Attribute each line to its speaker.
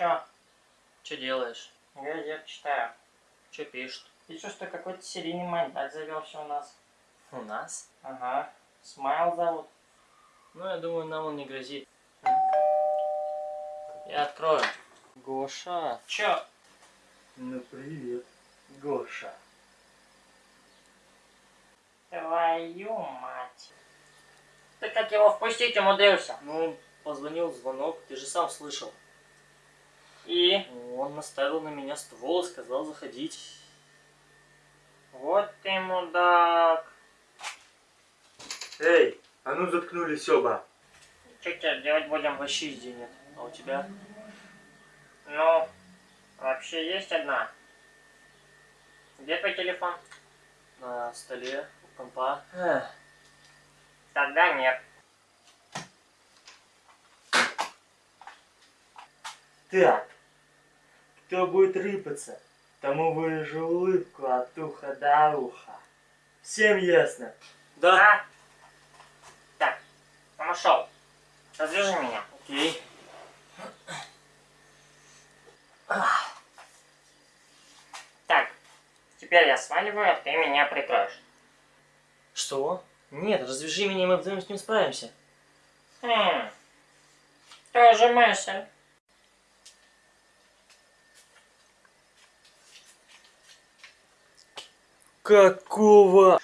Speaker 1: Чё?
Speaker 2: Что делаешь?
Speaker 1: Газет читаю.
Speaker 2: Что пишут?
Speaker 1: Пишу, что какой-то серийный маньяк завелся у нас.
Speaker 2: У нас?
Speaker 1: Ага. Смайл зовут.
Speaker 2: Ну, я думаю, нам он не грозит. Я открою. Гоша.
Speaker 1: Чё?
Speaker 2: Ну, привет. Гоша.
Speaker 1: Твою мать. Ты как его впустить умудрился?
Speaker 2: Ну, позвонил звонок, ты же сам слышал.
Speaker 1: И?
Speaker 2: Он наставил на меня ствол и сказал заходить.
Speaker 1: Вот ты мудак.
Speaker 3: Эй, а ну заткнулись оба.
Speaker 1: Что теперь делать будем?
Speaker 2: Вообще идей нет. А у тебя?
Speaker 1: Ну, вообще есть одна. Где твой телефон?
Speaker 2: На столе, у компа. Эх,
Speaker 1: Тогда нет.
Speaker 3: Так, кто будет рыпаться, тому выражу улыбку от уха до уха. Всем ясно?
Speaker 2: Да.
Speaker 1: А? Так, ушел. Развяжи меня.
Speaker 2: Окей.
Speaker 1: Так, теперь я сваливаю, а ты меня прикроешь.
Speaker 2: Что? Нет, развяжи меня, и мы вдвоем с ним справимся.
Speaker 1: Хм, тоже мысль.
Speaker 2: Какого?